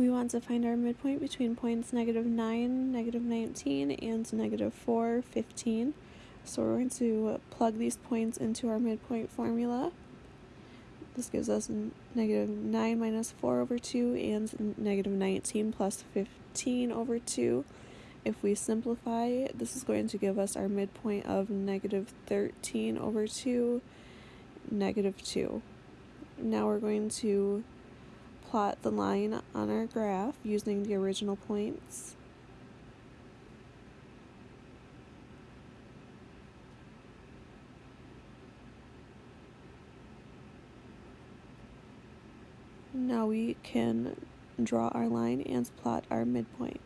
We want to find our midpoint between points negative 9, negative 19, and negative 4, 15. So we're going to plug these points into our midpoint formula. This gives us negative 9 minus 4 over 2 and negative 19 plus 15 over 2. If we simplify, this is going to give us our midpoint of negative 13 over 2, negative 2. Now we're going to plot the line on our graph using the original points. Now we can draw our line and plot our midpoint.